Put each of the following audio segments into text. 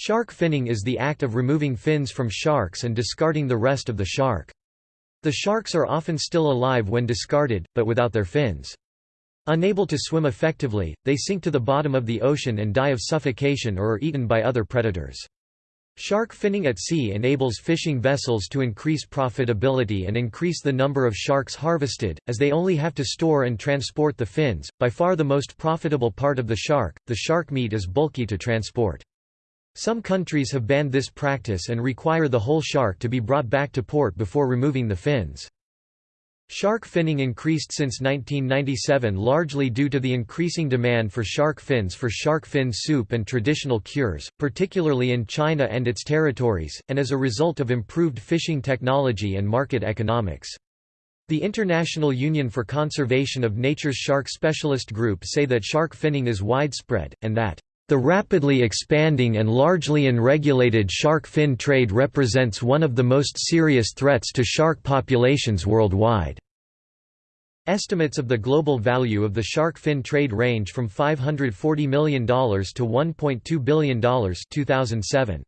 Shark finning is the act of removing fins from sharks and discarding the rest of the shark. The sharks are often still alive when discarded, but without their fins. Unable to swim effectively, they sink to the bottom of the ocean and die of suffocation or are eaten by other predators. Shark finning at sea enables fishing vessels to increase profitability and increase the number of sharks harvested, as they only have to store and transport the fins. By far the most profitable part of the shark, the shark meat is bulky to transport. Some countries have banned this practice and require the whole shark to be brought back to port before removing the fins. Shark finning increased since 1997 largely due to the increasing demand for shark fins for shark fin soup and traditional cures, particularly in China and its territories, and as a result of improved fishing technology and market economics. The International Union for Conservation of Nature's Shark Specialist Group say that shark finning is widespread, and that the rapidly expanding and largely unregulated shark fin trade represents one of the most serious threats to shark populations worldwide. Estimates of the global value of the shark fin trade range from $540 million to $1.2 billion 2007.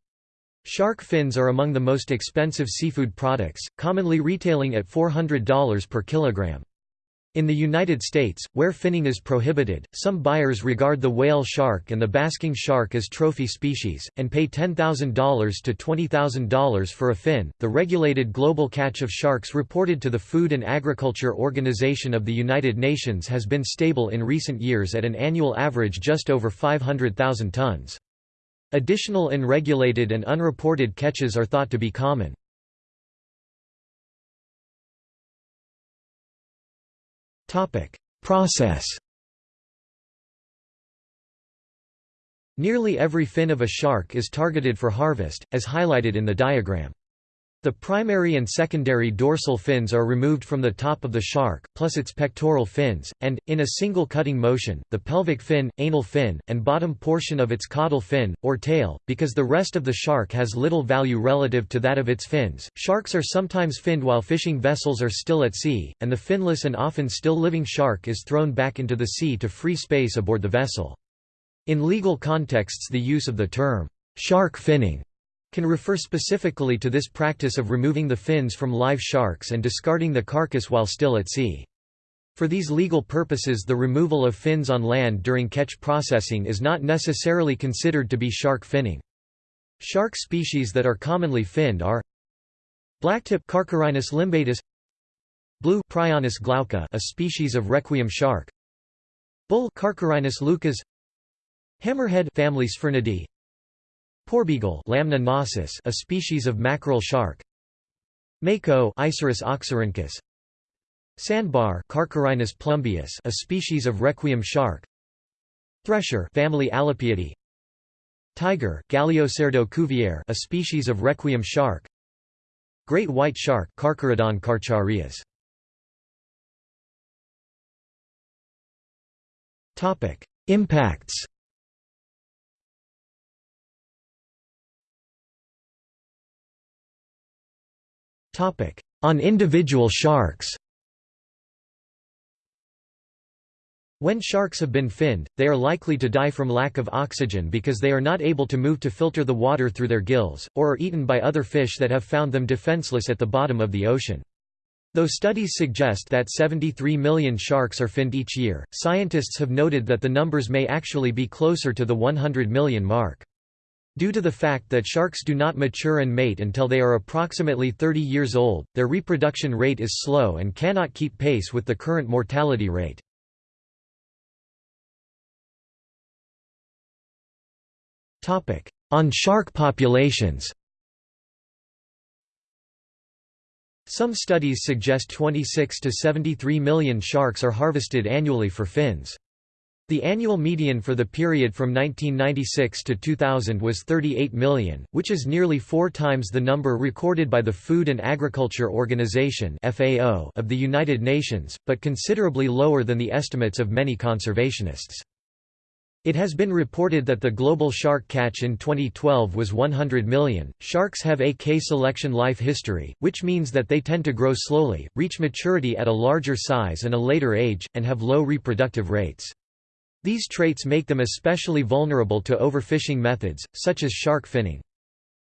Shark fins are among the most expensive seafood products, commonly retailing at $400 per kilogram. In the United States, where finning is prohibited, some buyers regard the whale shark and the basking shark as trophy species, and pay $10,000 to $20,000 for a fin. The regulated global catch of sharks reported to the Food and Agriculture Organization of the United Nations has been stable in recent years at an annual average just over 500,000 tons. Additional unregulated and unreported catches are thought to be common. Topic: Process. Nearly every fin of a shark is targeted for harvest, as highlighted in the diagram. The primary and secondary dorsal fins are removed from the top of the shark, plus its pectoral fins, and, in a single cutting motion, the pelvic fin, anal fin, and bottom portion of its caudal fin, or tail, because the rest of the shark has little value relative to that of its fins. Sharks are sometimes finned while fishing vessels are still at sea, and the finless and often still living shark is thrown back into the sea to free space aboard the vessel. In legal contexts the use of the term, shark finning can refer specifically to this practice of removing the fins from live sharks and discarding the carcass while still at sea. For these legal purposes the removal of fins on land during catch processing is not necessarily considered to be shark finning. Shark species that are commonly finned are Blacktip Carcharhinus limbatus Blue Prionace glauca a species of requiem shark Bull Carcharhinus leucas Hammerhead family Sphyrnidae Porbeagle Lamna gnossus, a species of mackerel shark. Mako Isurus oxyrinchus. Sandbar Carcharhinus plumbeus, a species of requiem shark. Thresher family Alopiidae. Tiger Galeocerdo cuvier, a species of requiem shark. Great white shark Carcharodon carcharias. Topic: Impacts On individual sharks When sharks have been finned, they are likely to die from lack of oxygen because they are not able to move to filter the water through their gills, or are eaten by other fish that have found them defenseless at the bottom of the ocean. Though studies suggest that 73 million sharks are finned each year, scientists have noted that the numbers may actually be closer to the 100 million mark. Due to the fact that sharks do not mature and mate until they are approximately 30 years old, their reproduction rate is slow and cannot keep pace with the current mortality rate. On shark populations Some studies suggest 26 to 73 million sharks are harvested annually for fins. The annual median for the period from 1996 to 2000 was 38 million, which is nearly four times the number recorded by the Food and Agriculture Organization of the United Nations, but considerably lower than the estimates of many conservationists. It has been reported that the global shark catch in 2012 was 100 million. Sharks have a K selection life history, which means that they tend to grow slowly, reach maturity at a larger size and a later age, and have low reproductive rates. These traits make them especially vulnerable to overfishing methods, such as shark finning.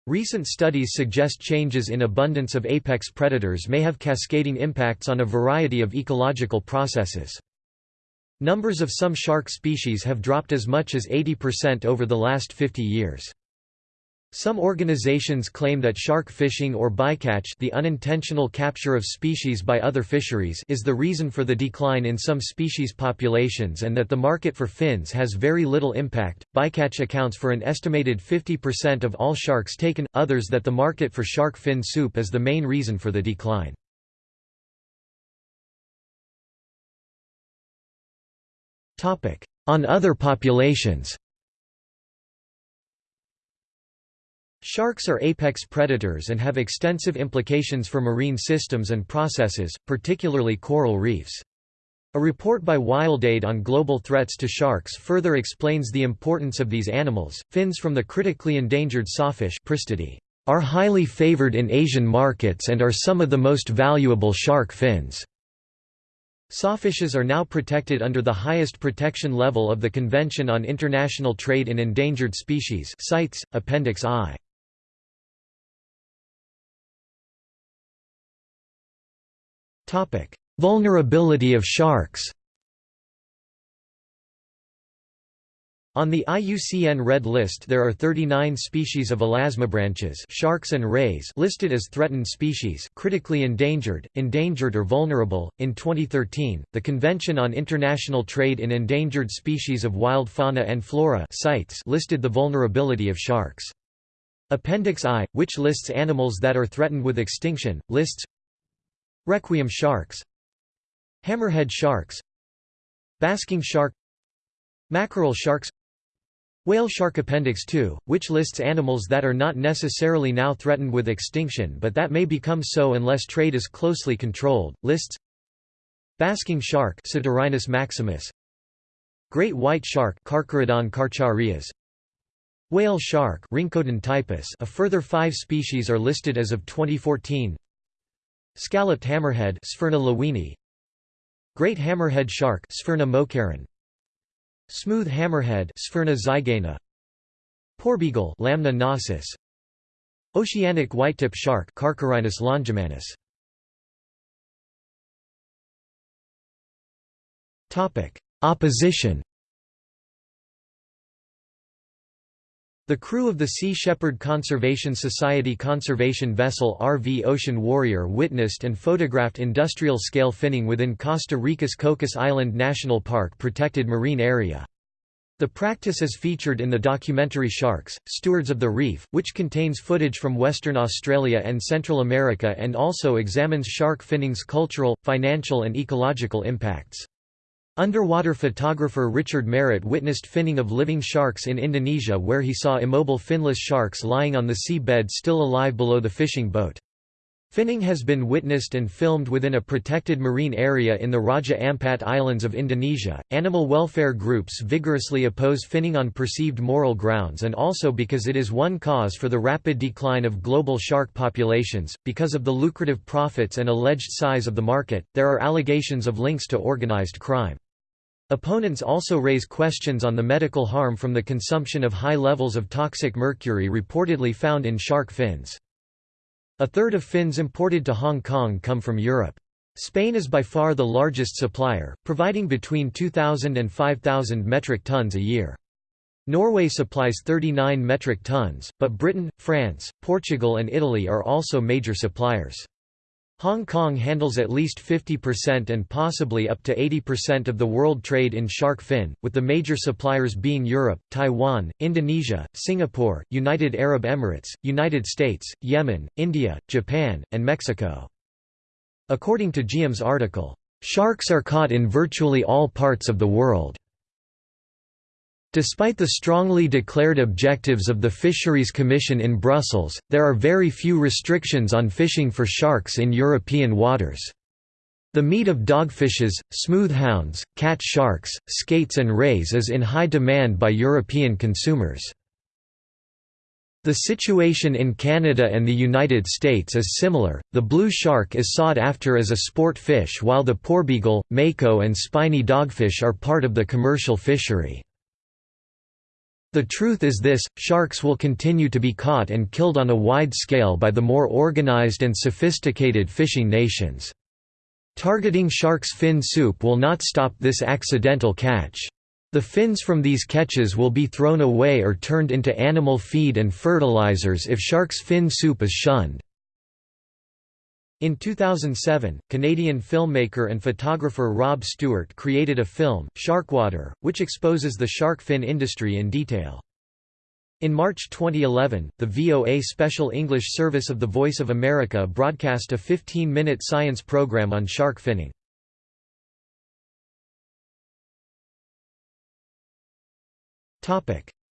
Recent studies suggest changes in abundance of apex predators may have cascading impacts on a variety of ecological processes. Numbers of some shark species have dropped as much as 80% over the last 50 years. Some organizations claim that shark fishing or bycatch the unintentional capture of species by other fisheries is the reason for the decline in some species populations and that the market for fins has very little impact. Bycatch accounts for an estimated 50% of all sharks taken, others that the market for shark fin soup is the main reason for the decline. On other populations Sharks are apex predators and have extensive implications for marine systems and processes, particularly coral reefs. A report by WildAid on global threats to sharks further explains the importance of these animals. Fins from the critically endangered sawfish are highly favored in Asian markets and are some of the most valuable shark fins. Sawfishes are now protected under the highest protection level of the Convention on International Trade in Endangered Species CITES, Appendix I. Vulnerability of sharks On the IUCN Red List there are 39 species of elasmobranches sharks and rays listed as threatened species critically endangered, endangered or vulnerable. In 2013, the Convention on International Trade in Endangered Species of Wild Fauna and Flora CITES listed the vulnerability of sharks. Appendix I, which lists animals that are threatened with extinction, lists Requiem sharks. Hammerhead sharks. Basking shark. Mackerel sharks. Whale shark Appendix 2, which lists animals that are not necessarily now threatened with extinction but that may become so unless trade is closely controlled, lists Basking shark maximus. Great white shark Carcharodon carcharias. Whale shark typus a further five species are listed as of 2014 Scalloped hammerhead Sphyrna lewinii Great hammerhead shark Sphyrna mokarran Smooth hammerhead Sphyrna zygaena Porbeagle Lamna gnosis Oceanic whitetip shark Carcharhinus longimanus. Topic. Opposition The crew of the Sea Shepherd Conservation Society conservation vessel RV Ocean Warrior witnessed and photographed industrial-scale finning within Costa Rica's Cocos Island National Park protected marine area. The practice is featured in the documentary Sharks, Stewards of the Reef, which contains footage from Western Australia and Central America and also examines shark finning's cultural, financial and ecological impacts. Underwater photographer Richard Merritt witnessed finning of living sharks in Indonesia where he saw immobile finless sharks lying on the sea bed still alive below the fishing boat. Finning has been witnessed and filmed within a protected marine area in the Raja Ampat Islands of Indonesia. Animal welfare groups vigorously oppose finning on perceived moral grounds and also because it is one cause for the rapid decline of global shark populations. Because of the lucrative profits and alleged size of the market, there are allegations of links to organized crime. Opponents also raise questions on the medical harm from the consumption of high levels of toxic mercury reportedly found in shark fins. A third of fins imported to Hong Kong come from Europe. Spain is by far the largest supplier, providing between 2,000 and 5,000 metric tons a year. Norway supplies 39 metric tons, but Britain, France, Portugal and Italy are also major suppliers. Hong Kong handles at least 50% and possibly up to 80% of the world trade in shark fin, with the major suppliers being Europe, Taiwan, Indonesia, Singapore, United Arab Emirates, United States, Yemen, India, Japan, and Mexico. According to GM's article, "...sharks are caught in virtually all parts of the world." Despite the strongly declared objectives of the Fisheries Commission in Brussels, there are very few restrictions on fishing for sharks in European waters. The meat of dogfishes, smoothhounds, cat sharks, skates and rays is in high demand by European consumers. The situation in Canada and the United States is similar. The blue shark is sought after as a sport fish while the porbeagle, mako and spiny dogfish are part of the commercial fishery. The truth is this, sharks will continue to be caught and killed on a wide scale by the more organized and sophisticated fishing nations. Targeting shark's fin soup will not stop this accidental catch. The fins from these catches will be thrown away or turned into animal feed and fertilizers if shark's fin soup is shunned. In 2007, Canadian filmmaker and photographer Rob Stewart created a film, Sharkwater, which exposes the shark fin industry in detail. In March 2011, the VOA Special English Service of the Voice of America broadcast a 15-minute science program on shark finning.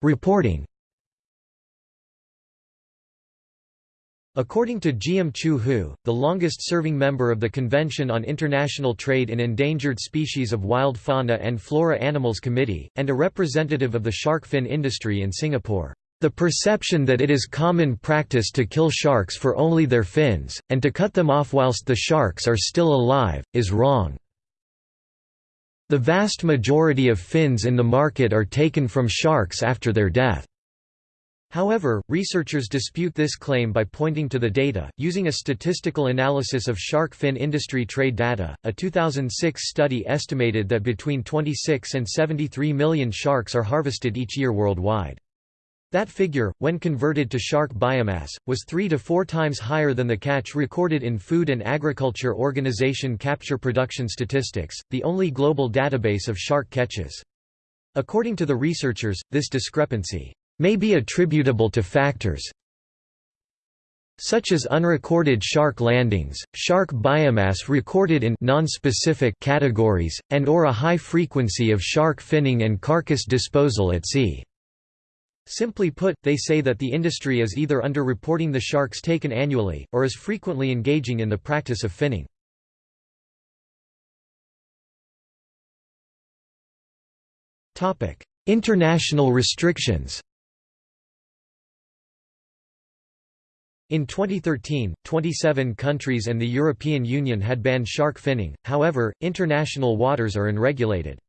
Reporting According to Giam Choo Hoo, the longest-serving member of the Convention on International Trade in Endangered Species of Wild Fauna and Flora Animals Committee, and a representative of the shark fin industry in Singapore, the perception that it is common practice to kill sharks for only their fins, and to cut them off whilst the sharks are still alive, is wrong. The vast majority of fins in the market are taken from sharks after their death. However, researchers dispute this claim by pointing to the data. Using a statistical analysis of shark fin industry trade data, a 2006 study estimated that between 26 and 73 million sharks are harvested each year worldwide. That figure, when converted to shark biomass, was three to four times higher than the catch recorded in Food and Agriculture Organization Capture Production Statistics, the only global database of shark catches. According to the researchers, this discrepancy may be attributable to factors such as unrecorded shark landings, shark biomass recorded in non-specific categories, and or a high frequency of shark finning and carcass disposal at sea. Simply put, they say that the industry is either underreporting the sharks taken annually, or is frequently engaging in the practice of finning. International restrictions In 2013, 27 countries and the European Union had banned shark finning, however, international waters are unregulated.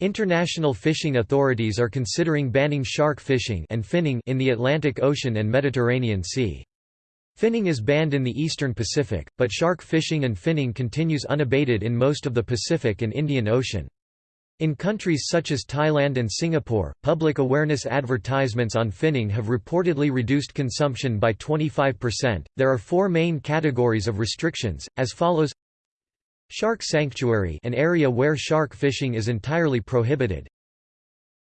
International fishing authorities are considering banning shark fishing and finning in the Atlantic Ocean and Mediterranean Sea. Finning is banned in the eastern Pacific, but shark fishing and finning continues unabated in most of the Pacific and Indian Ocean. In countries such as Thailand and Singapore, public awareness advertisements on finning have reportedly reduced consumption by 25%. There are four main categories of restrictions, as follows. Shark Sanctuary an area where shark fishing is entirely prohibited.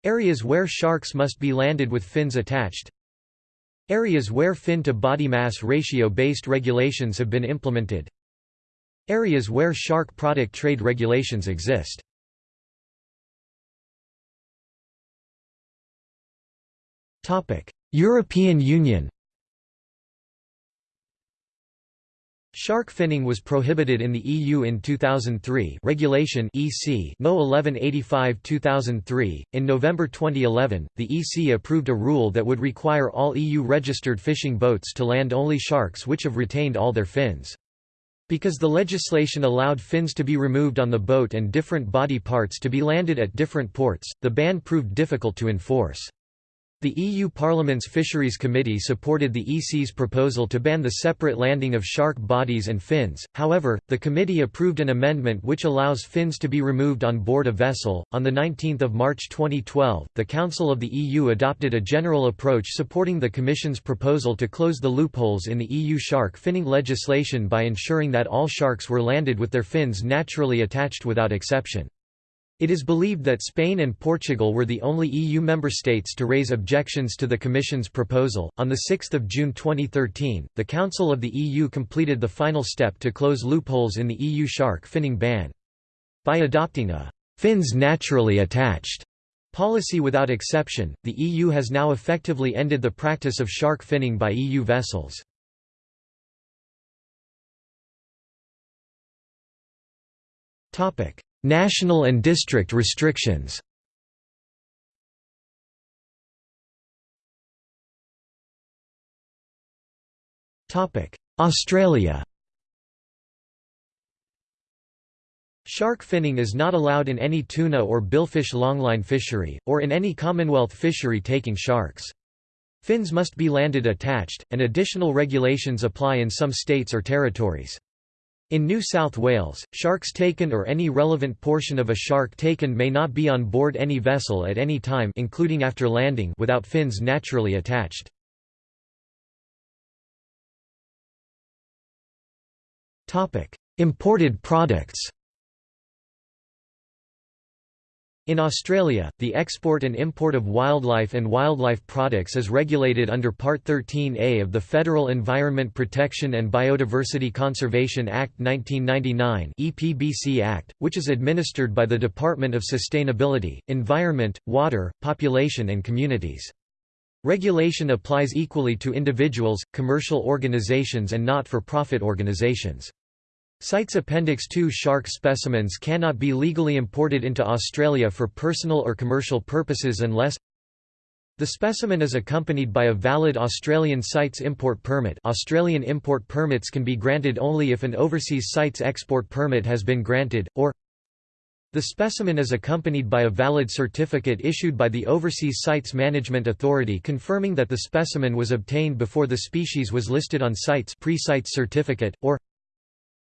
Areas where sharks must be landed with fins attached. Areas where fin-to-body mass ratio-based regulations have been implemented. Areas where shark product trade regulations exist European Union Shark finning was prohibited in the EU in 2003 Regulation EC No 1185-2003. In November 2011, the EC approved a rule that would require all EU-registered fishing boats to land only sharks which have retained all their fins. Because the legislation allowed fins to be removed on the boat and different body parts to be landed at different ports, the ban proved difficult to enforce. The EU Parliament's Fisheries Committee supported the EC's proposal to ban the separate landing of shark bodies and fins, however, the committee approved an amendment which allows fins to be removed on board a vessel. On 19 March 2012, the Council of the EU adopted a general approach supporting the Commission's proposal to close the loopholes in the EU shark finning legislation by ensuring that all sharks were landed with their fins naturally attached without exception. It is believed that Spain and Portugal were the only EU member states to raise objections to the Commission's proposal. On 6 June 2013, the Council of the EU completed the final step to close loopholes in the EU shark finning ban. By adopting a fins naturally attached policy without exception, the EU has now effectively ended the practice of shark finning by EU vessels. Topic: National and district restrictions Australia Shark finning is not allowed in any tuna or billfish longline fishery, or in any Commonwealth fishery taking sharks. Fins must be landed attached, and additional regulations apply in some states or territories. In New South Wales, sharks taken or any relevant portion of a shark taken may not be on board any vessel at any time including after landing without fins naturally attached. Imported products In Australia, the export and import of wildlife and wildlife products is regulated under Part 13A of the Federal Environment Protection and Biodiversity Conservation Act 1999 EPBC Act, which is administered by the Department of Sustainability, Environment, Water, Population and Communities. Regulation applies equally to individuals, commercial organizations and not-for-profit organizations. CITES Appendix 2 shark specimens cannot be legally imported into Australia for personal or commercial purposes unless the specimen is accompanied by a valid Australian CITES import permit. Australian import permits can be granted only if an overseas CITES export permit has been granted, or the specimen is accompanied by a valid certificate issued by the Overseas CITES Management Authority confirming that the specimen was obtained before the species was listed on CITES pre-CITES certificate, or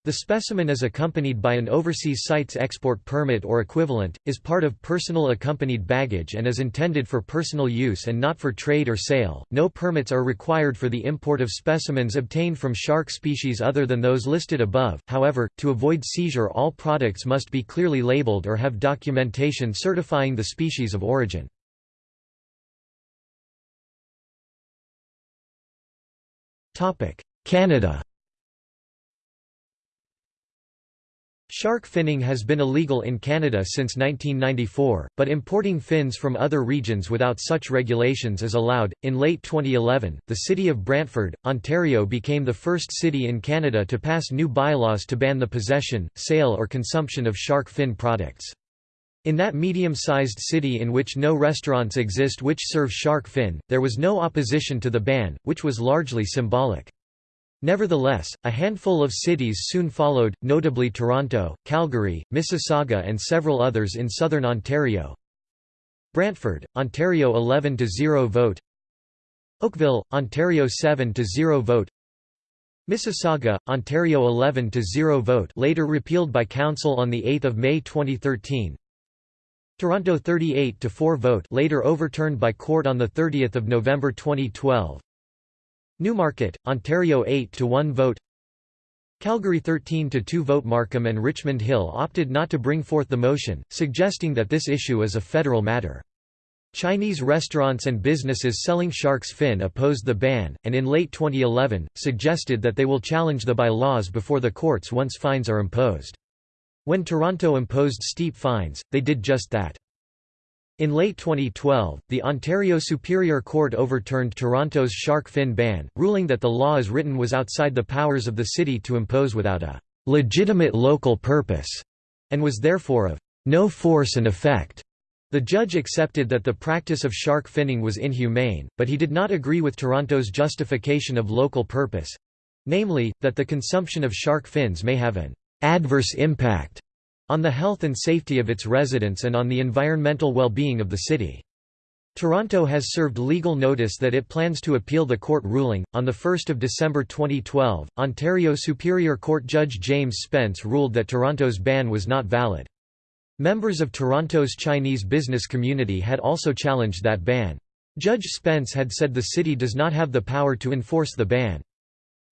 the specimen is accompanied by an overseas CITES export permit or equivalent, is part of personal accompanied baggage and is intended for personal use and not for trade or sale. No permits are required for the import of specimens obtained from shark species other than those listed above. However, to avoid seizure, all products must be clearly labeled or have documentation certifying the species of origin. Canada Shark finning has been illegal in Canada since 1994, but importing fins from other regions without such regulations is allowed. In late 2011, the city of Brantford, Ontario became the first city in Canada to pass new bylaws to ban the possession, sale, or consumption of shark fin products. In that medium-sized city in which no restaurants exist which serve shark fin, there was no opposition to the ban, which was largely symbolic. Nevertheless, a handful of cities soon followed, notably Toronto, Calgary, Mississauga and several others in southern Ontario. Brantford, Ontario 11–0 vote. Oakville, Ontario 7–0 vote. Mississauga, Ontario 11–0 vote later repealed by Council on 8 May 2013 Toronto 38–4 vote later overturned by court on 30 November 2012 Newmarket, Ontario 8 to 1 vote. Calgary 13 to 2 vote. Markham and Richmond Hill opted not to bring forth the motion, suggesting that this issue is a federal matter. Chinese restaurants and businesses selling shark's fin opposed the ban, and in late 2011, suggested that they will challenge the by-laws before the courts once fines are imposed. When Toronto imposed steep fines, they did just that. In late 2012, the Ontario Superior Court overturned Toronto's shark fin ban, ruling that the law as written was outside the powers of the city to impose without a legitimate local purpose, and was therefore of no force and effect. The judge accepted that the practice of shark finning was inhumane, but he did not agree with Toronto's justification of local purpose—namely, that the consumption of shark fins may have an adverse impact on the health and safety of its residents and on the environmental well-being of the city. Toronto has served legal notice that it plans to appeal the court ruling. On 1 December 2012, Ontario Superior Court Judge James Spence ruled that Toronto's ban was not valid. Members of Toronto's Chinese business community had also challenged that ban. Judge Spence had said the city does not have the power to enforce the ban.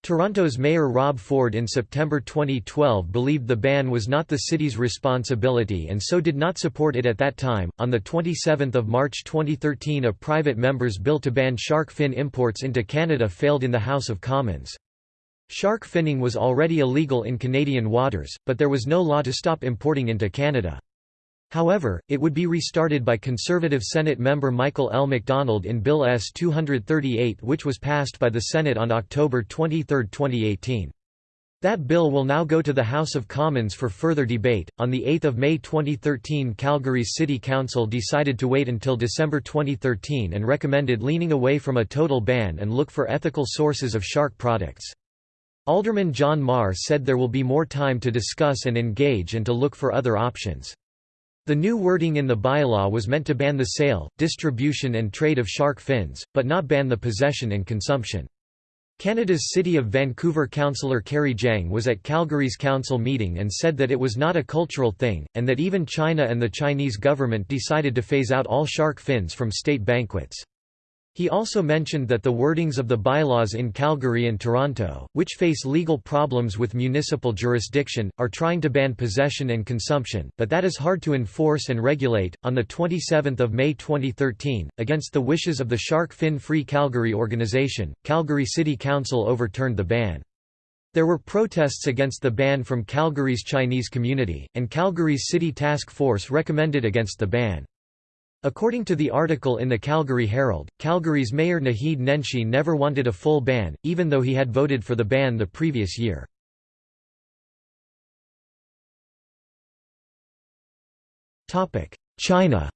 Toronto's Mayor Rob Ford in September 2012 believed the ban was not the city's responsibility and so did not support it at that time. On the 27th of March 2013, a private member's bill to ban shark fin imports into Canada failed in the House of Commons. Shark finning was already illegal in Canadian waters, but there was no law to stop importing into Canada. However, it would be restarted by Conservative Senate member Michael L. MacDonald in Bill S-238 which was passed by the Senate on October 23, 2018. That bill will now go to the House of Commons for further debate. On the 8th of May 2013, Calgary's City Council decided to wait until December 2013 and recommended leaning away from a total ban and look for ethical sources of shark products. Alderman John Mar said there will be more time to discuss and engage and to look for other options. The new wording in the bylaw was meant to ban the sale, distribution and trade of shark fins, but not ban the possession and consumption. Canada's City of Vancouver councillor Kerry Jang was at Calgary's council meeting and said that it was not a cultural thing, and that even China and the Chinese government decided to phase out all shark fins from state banquets. He also mentioned that the wordings of the bylaws in Calgary and Toronto, which face legal problems with municipal jurisdiction, are trying to ban possession and consumption, but that is hard to enforce and regulate. On the 27th of May 2013, against the wishes of the Shark Fin Free Calgary organization, Calgary City Council overturned the ban. There were protests against the ban from Calgary's Chinese community, and Calgary's City Task Force recommended against the ban. According to the article in the Calgary Herald, Calgary's mayor Naheed Nenshi never wanted a full ban, even though he had voted for the ban the previous year. China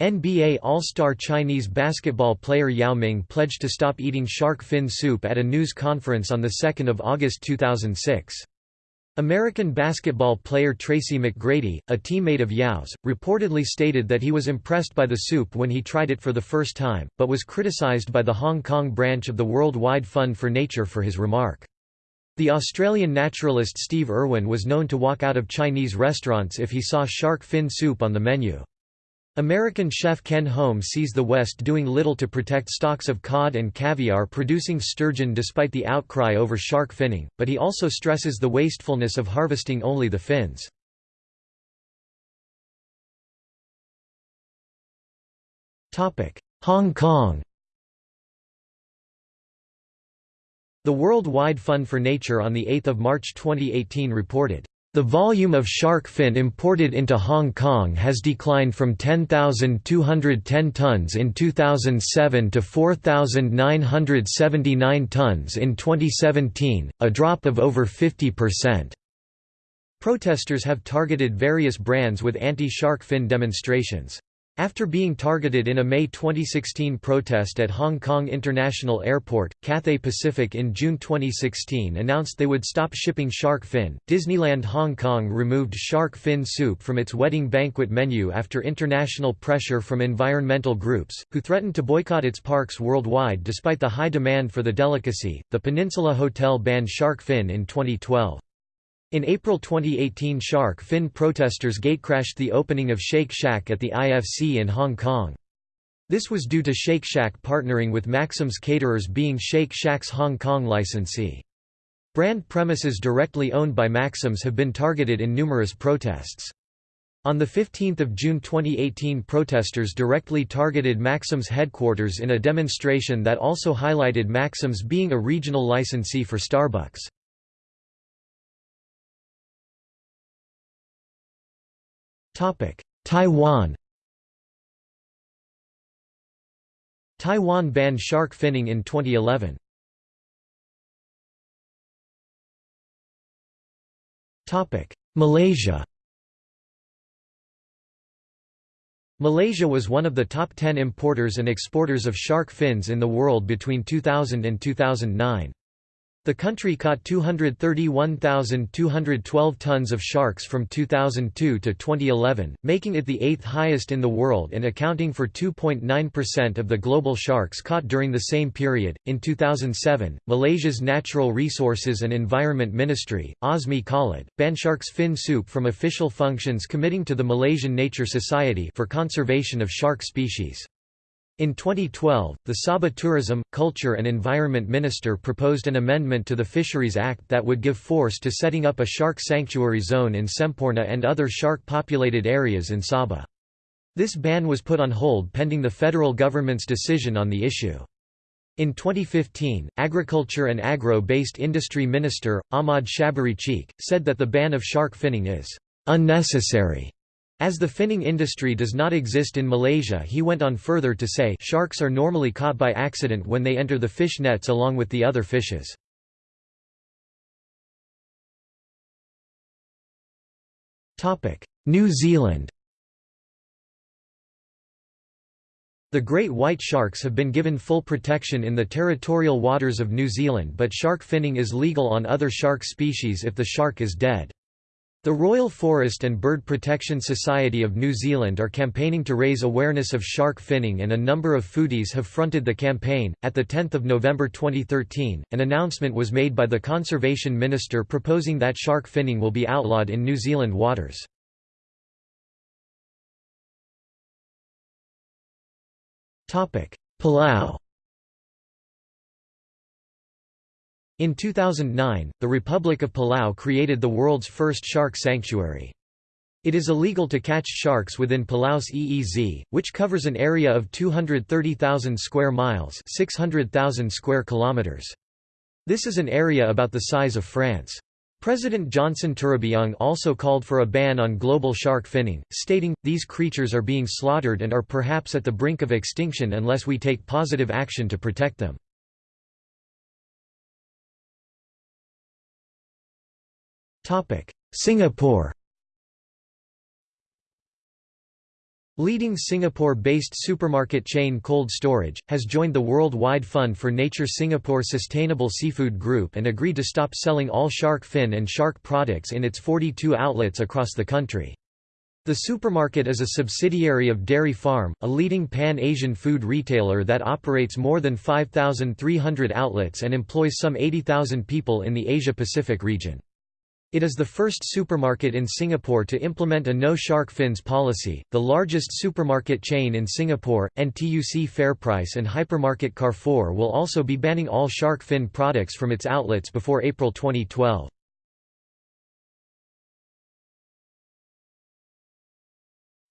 NBA All-Star Chinese basketball player Yao Ming pledged to stop eating shark fin soup at a news conference on 2 August 2006. American basketball player Tracy McGrady, a teammate of Yao's, reportedly stated that he was impressed by the soup when he tried it for the first time, but was criticized by the Hong Kong branch of the World Wide Fund for Nature for his remark. The Australian naturalist Steve Irwin was known to walk out of Chinese restaurants if he saw shark fin soup on the menu. American chef Ken Hom sees the West doing little to protect stocks of cod and caviar producing sturgeon despite the outcry over shark finning, but he also stresses the wastefulness of harvesting only the fins. Hong Kong The World Wide Fund for Nature on 8 March 2018 reported the volume of shark fin imported into Hong Kong has declined from 10,210 tons in 2007 to 4,979 tons in 2017, a drop of over 50%. Protesters have targeted various brands with anti-shark fin demonstrations. After being targeted in a May 2016 protest at Hong Kong International Airport, Cathay Pacific in June 2016 announced they would stop shipping shark fin. Disneyland Hong Kong removed shark fin soup from its wedding banquet menu after international pressure from environmental groups, who threatened to boycott its parks worldwide despite the high demand for the delicacy. The Peninsula Hotel banned shark fin in 2012. In April 2018 shark fin protesters gatecrashed the opening of Shake Shack at the IFC in Hong Kong. This was due to Shake Shack partnering with Maxim's caterers being Shake Shack's Hong Kong licensee. Brand premises directly owned by Maxim's have been targeted in numerous protests. On 15 June 2018 protesters directly targeted Maxim's headquarters in a demonstration that also highlighted Maxim's being a regional licensee for Starbucks. Taiwan Taiwan banned shark finning in 2011. Malaysia Malaysia was one of the top 10 importers and exporters of shark fins in the world between 2000 and 2009. The country caught 231,212 tons of sharks from 2002 to 2011, making it the eighth highest in the world and accounting for 2.9% of the global sharks caught during the same period. In 2007, Malaysia's Natural Resources and Environment Ministry, Azmi Khalid, banned shark's fin soup from official functions committing to the Malaysian Nature Society for conservation of shark species. In 2012, the Sabah Tourism, Culture and Environment Minister proposed an amendment to the Fisheries Act that would give force to setting up a shark sanctuary zone in Semporna and other shark-populated areas in Sabah. This ban was put on hold pending the federal government's decision on the issue. In 2015, Agriculture and Agro-based Industry Minister, Ahmad Shabery Cheek, said that the ban of shark finning is «unnecessary» As the finning industry does not exist in Malaysia he went on further to say sharks are normally caught by accident when they enter the fish nets along with the other fishes. New Zealand The great white sharks have been given full protection in the territorial waters of New Zealand but shark finning is legal on other shark species if the shark is dead. The Royal Forest and Bird Protection Society of New Zealand are campaigning to raise awareness of shark finning and a number of foodies have fronted the campaign. At the 10th of November 2013, an announcement was made by the Conservation Minister proposing that shark finning will be outlawed in New Zealand waters. Palau In 2009, the Republic of Palau created the world's first shark sanctuary. It is illegal to catch sharks within Palau's EEZ, which covers an area of 230,000 square miles 600,000 square kilometers. This is an area about the size of France. President Johnson Toribiong also called for a ban on global shark finning, stating, these creatures are being slaughtered and are perhaps at the brink of extinction unless we take positive action to protect them. Singapore Leading Singapore-based supermarket chain Cold Storage, has joined the World-Wide Fund for Nature Singapore Sustainable Seafood Group and agreed to stop selling all shark fin and shark products in its 42 outlets across the country. The supermarket is a subsidiary of Dairy Farm, a leading pan-Asian food retailer that operates more than 5,300 outlets and employs some 80,000 people in the Asia-Pacific region. It is the first supermarket in Singapore to implement a no shark fins policy. The largest supermarket chain in Singapore, NTUC FairPrice and hypermarket Carrefour will also be banning all shark fin products from its outlets before April 2012.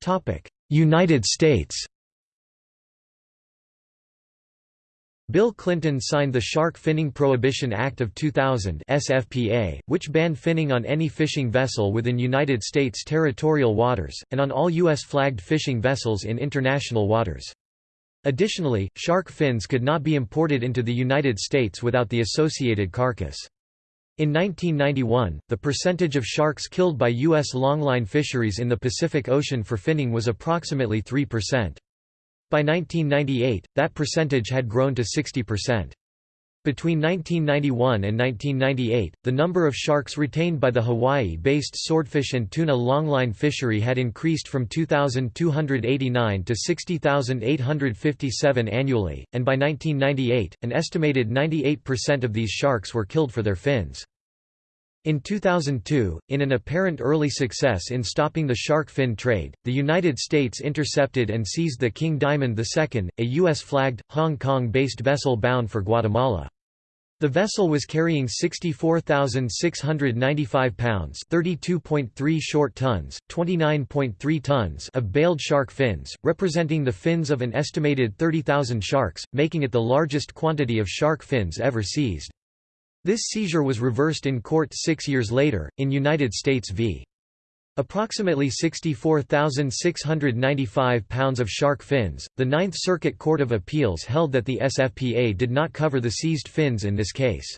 Topic: United States Bill Clinton signed the Shark Finning Prohibition Act of 2000 SFPA, which banned finning on any fishing vessel within United States territorial waters, and on all U.S.-flagged fishing vessels in international waters. Additionally, shark fins could not be imported into the United States without the associated carcass. In 1991, the percentage of sharks killed by U.S. longline fisheries in the Pacific Ocean for finning was approximately 3%. By 1998, that percentage had grown to 60%. Between 1991 and 1998, the number of sharks retained by the Hawaii-based swordfish and tuna longline fishery had increased from 2,289 to 60,857 annually, and by 1998, an estimated 98% of these sharks were killed for their fins. In 2002, in an apparent early success in stopping the shark fin trade, the United States intercepted and seized the King Diamond II, a U.S.-flagged, Hong Kong-based vessel bound for Guatemala. The vessel was carrying 64,695 pounds (32.3 short tons, 29.3 tons) of baled shark fins, representing the fins of an estimated 30,000 sharks, making it the largest quantity of shark fins ever seized. This seizure was reversed in court six years later, in United States v. Approximately 64,695 pounds of shark fins. The Ninth Circuit Court of Appeals held that the SFPA did not cover the seized fins in this case.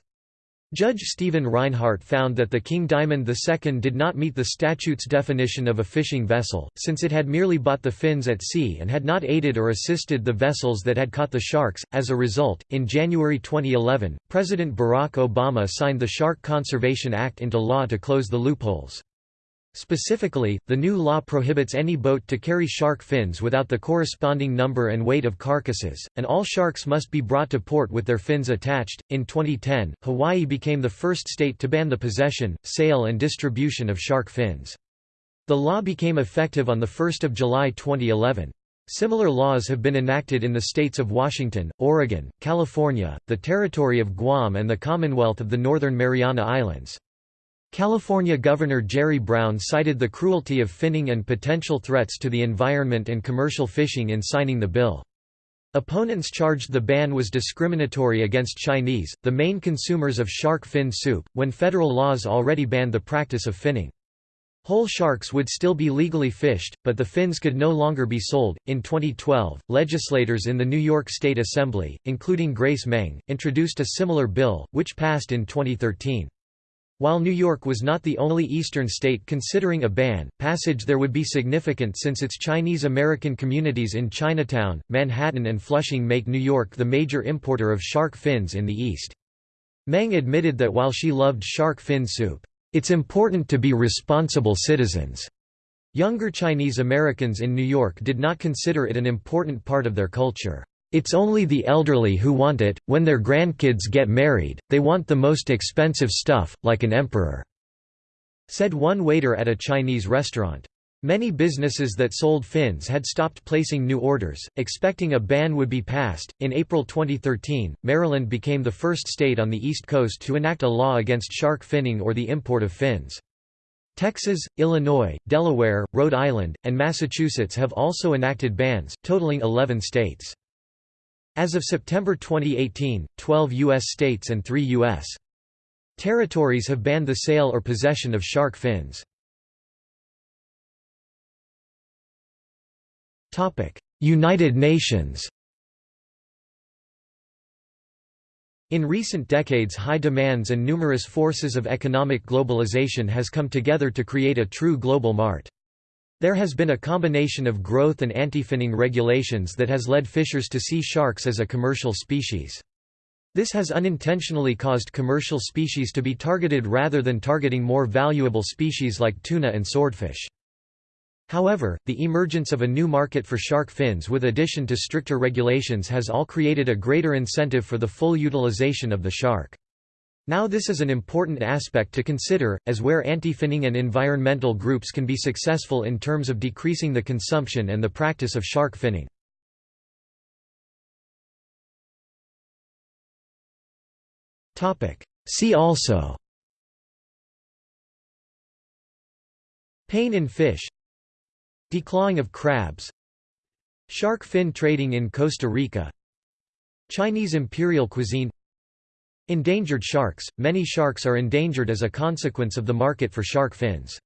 Judge Stephen Reinhardt found that the King Diamond II did not meet the statute's definition of a fishing vessel, since it had merely bought the fins at sea and had not aided or assisted the vessels that had caught the sharks. As a result, in January 2011, President Barack Obama signed the Shark Conservation Act into law to close the loopholes. Specifically, the new law prohibits any boat to carry shark fins without the corresponding number and weight of carcasses, and all sharks must be brought to port with their fins attached. In 2010, Hawaii became the first state to ban the possession, sale, and distribution of shark fins. The law became effective on 1 July 2011. Similar laws have been enacted in the states of Washington, Oregon, California, the Territory of Guam and the Commonwealth of the Northern Mariana Islands. California Governor Jerry Brown cited the cruelty of finning and potential threats to the environment and commercial fishing in signing the bill. Opponents charged the ban was discriminatory against Chinese, the main consumers of shark fin soup, when federal laws already banned the practice of finning. Whole sharks would still be legally fished, but the fins could no longer be sold. In 2012, legislators in the New York State Assembly, including Grace Meng, introduced a similar bill, which passed in 2013. While New York was not the only eastern state considering a ban, passage there would be significant since its Chinese American communities in Chinatown, Manhattan and Flushing make New York the major importer of shark fins in the East. Meng admitted that while she loved shark fin soup, it's important to be responsible citizens. Younger Chinese Americans in New York did not consider it an important part of their culture. It's only the elderly who want it, when their grandkids get married, they want the most expensive stuff, like an emperor," said one waiter at a Chinese restaurant. Many businesses that sold fins had stopped placing new orders, expecting a ban would be passed. In April 2013, Maryland became the first state on the East Coast to enact a law against shark finning or the import of fins. Texas, Illinois, Delaware, Rhode Island, and Massachusetts have also enacted bans, totaling 11 states. As of September 2018, 12 U.S. states and 3 U.S. territories have banned the sale or possession of shark fins. United Nations In recent decades high demands and numerous forces of economic globalization has come together to create a true global mart. There has been a combination of growth and anti-finning regulations that has led fishers to see sharks as a commercial species. This has unintentionally caused commercial species to be targeted rather than targeting more valuable species like tuna and swordfish. However, the emergence of a new market for shark fins with addition to stricter regulations has all created a greater incentive for the full utilization of the shark. Now this is an important aspect to consider, as where anti-finning and environmental groups can be successful in terms of decreasing the consumption and the practice of shark finning. See also. Pain in fish. Declawing of crabs. Shark fin trading in Costa Rica. Chinese imperial cuisine Endangered sharks – Many sharks are endangered as a consequence of the market for shark fins.